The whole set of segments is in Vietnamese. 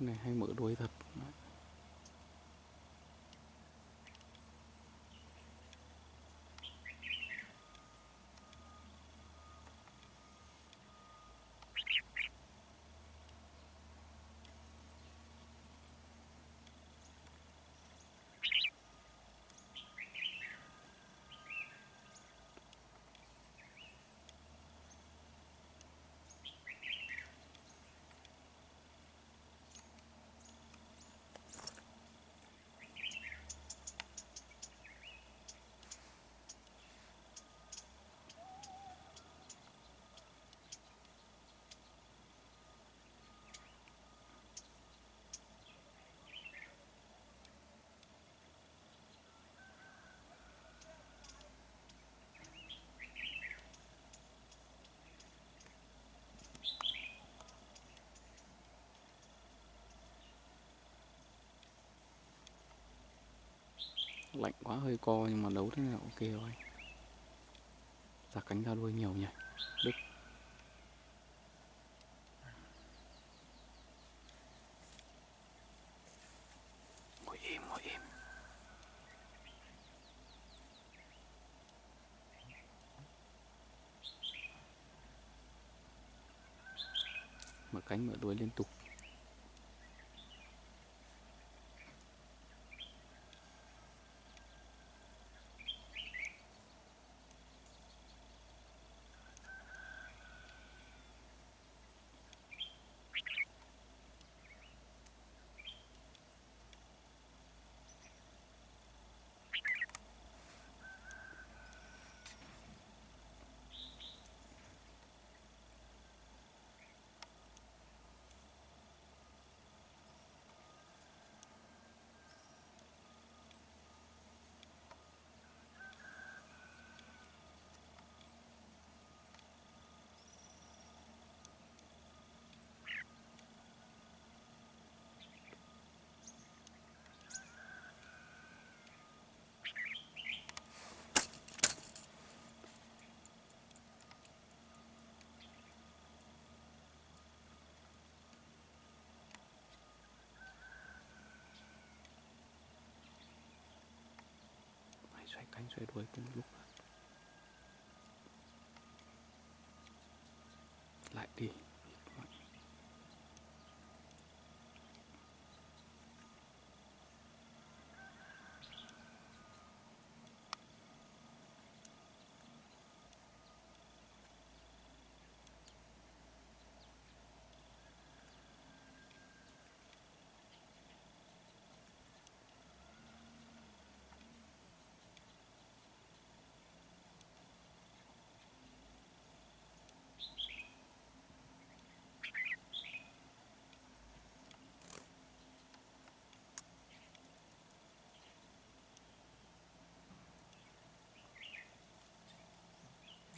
này hay mở đuôi thật. Lạnh quá, hơi co nhưng mà đấu thế nào ok rồi. Ra cánh ra đuôi nhiều nhỉ? Đức ngồi im ngồi im mở cánh mở đuôi liên tục. Anh sẽ đuổi cùng lúc lại đi.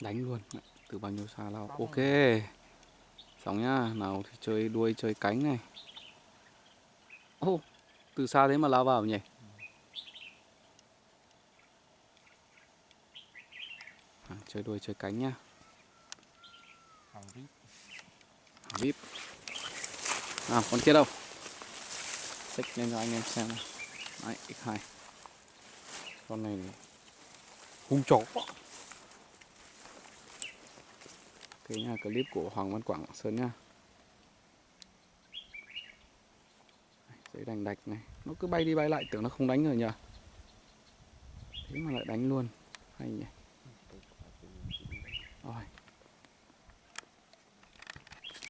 Đánh luôn. Từ bao nhiêu xa lao. Ok. xong nhá nào thì chơi đuôi chơi cánh này. Ô từ xa thế mà lao vào nhỉ? À, chơi đuôi chơi cánh nhá. Hàng vip Hàng vip nào con kia đâu? Xích lên cho anh em xem này. đấy x2 con này hung chó cái nha clip của Hoàng Văn Quảng Sơn nha giấy đành đạch này. Nó cứ bay đi bay lại, tưởng nó không đánh rồi nhờ. Thế mà lại đánh luôn. Hay nhỉ. Rồi.